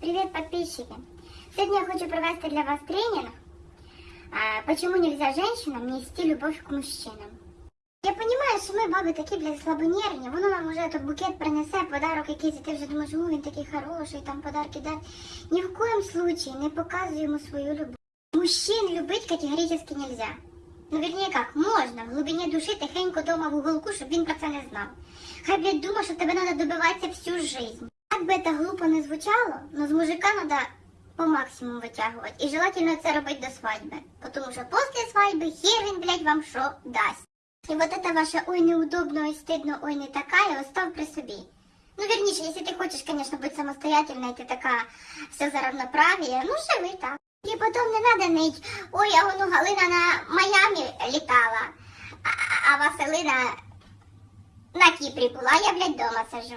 Привет, подписчики! Сегодня я хочу провести для вас тренинг «Почему нельзя женщинам нести любовь к мужчинам?» Я понимаю, що ми, баби, такі, блядь, слабонервні, воно нам уже тут букет принесе, подарок якийсь, і ти вже думаєш, о, він такий хороший, там подарки дасть. Ні в коєму случаї не показуємо свою любов. Мужчин любить категорически нельзя. Ну, вернее как, можна в глибині душі тихенько дома в уголку, щоб він про це не знав. Хай, блядь, думає, що тебе треба добиватися всю жизнь. Би це глупо не звучало, но з мужика треба по максимуму витягувати. І желательно це робити до свадьби. Тому що після свадьби хер він, блядь, вам що дасть. І вот это ваше ой неудобно, ой стыдно, ой не такая, остав при собі. Ну, верніше, якщо ти хочеш, конечно, бути самостоятельной, ти така все за равноправие, ну живи так. І потім не надо нить, ой, а воно Галина на Майамі літала, а, а Василина на Кіпрі була, я, блядь, дома сижу.